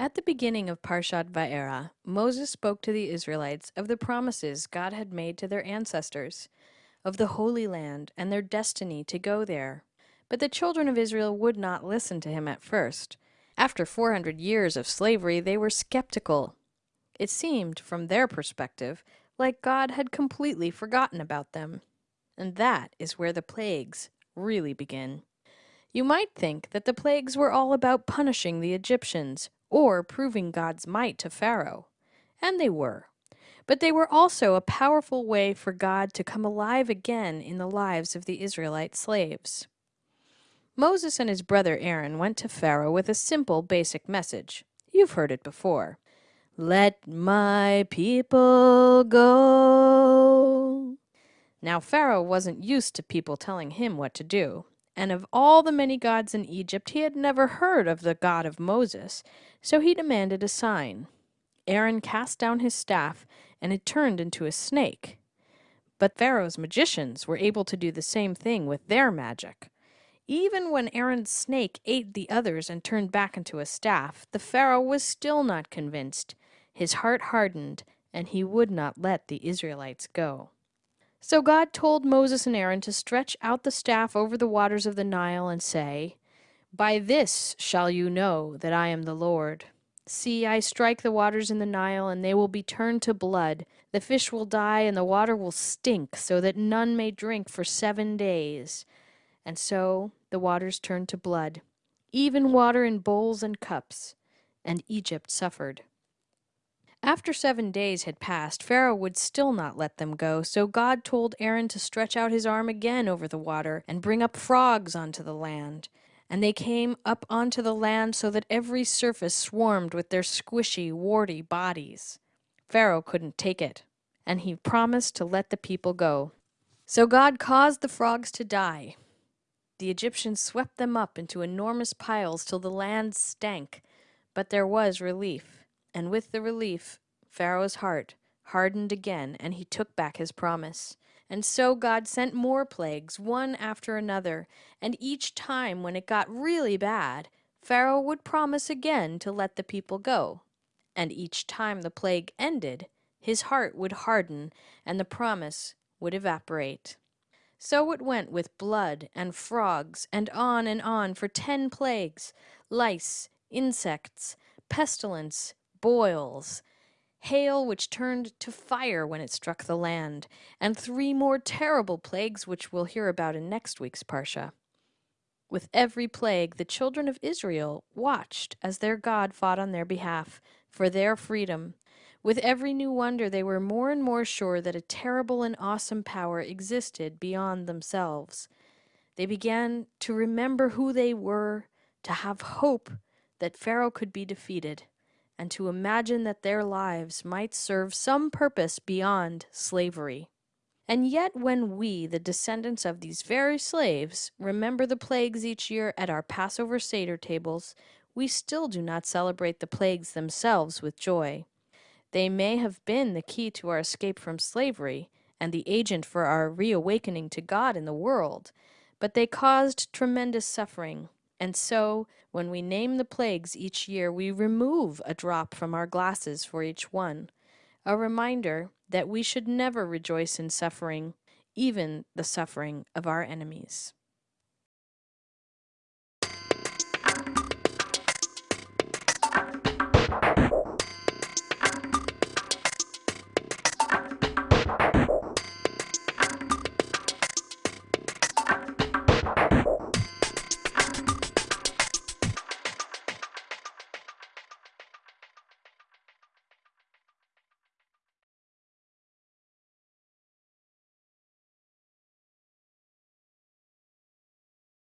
At the beginning of Parshat Va'era, Moses spoke to the Israelites of the promises God had made to their ancestors, of the Holy Land and their destiny to go there. But the children of Israel would not listen to him at first. After 400 years of slavery, they were skeptical. It seemed, from their perspective, like God had completely forgotten about them. And that is where the plagues really begin. You might think that the plagues were all about punishing the Egyptians or proving God's might to Pharaoh. And they were. But they were also a powerful way for God to come alive again in the lives of the Israelite slaves. Moses and his brother Aaron went to Pharaoh with a simple, basic message. You've heard it before. Let my people go. Now, Pharaoh wasn't used to people telling him what to do and of all the many gods in Egypt he had never heard of the God of Moses, so he demanded a sign. Aaron cast down his staff, and it turned into a snake. But Pharaoh's magicians were able to do the same thing with their magic. Even when Aaron's snake ate the others and turned back into a staff, the Pharaoh was still not convinced. His heart hardened, and he would not let the Israelites go. So God told Moses and Aaron to stretch out the staff over the waters of the Nile and say, By this shall you know that I am the Lord. See, I strike the waters in the Nile, and they will be turned to blood. The fish will die, and the water will stink, so that none may drink for seven days. And so the waters turned to blood, even water in bowls and cups, and Egypt suffered. After seven days had passed, Pharaoh would still not let them go, so God told Aaron to stretch out his arm again over the water and bring up frogs onto the land. And they came up onto the land so that every surface swarmed with their squishy, warty bodies. Pharaoh couldn't take it, and he promised to let the people go. So God caused the frogs to die. The Egyptians swept them up into enormous piles till the land stank, but there was relief. And with the relief, Pharaoh's heart hardened again, and he took back his promise. And so God sent more plagues, one after another, and each time when it got really bad, Pharaoh would promise again to let the people go. And each time the plague ended, his heart would harden, and the promise would evaporate. So it went with blood and frogs, and on and on for ten plagues lice, insects, pestilence, boils, hail which turned to fire when it struck the land, and three more terrible plagues which we'll hear about in next week's Parsha. With every plague, the children of Israel watched as their God fought on their behalf for their freedom. With every new wonder, they were more and more sure that a terrible and awesome power existed beyond themselves. They began to remember who they were, to have hope that Pharaoh could be defeated and to imagine that their lives might serve some purpose beyond slavery. And yet, when we, the descendants of these very slaves, remember the plagues each year at our Passover Seder tables, we still do not celebrate the plagues themselves with joy. They may have been the key to our escape from slavery and the agent for our reawakening to God in the world, but they caused tremendous suffering and so, when we name the plagues each year, we remove a drop from our glasses for each one, a reminder that we should never rejoice in suffering, even the suffering of our enemies.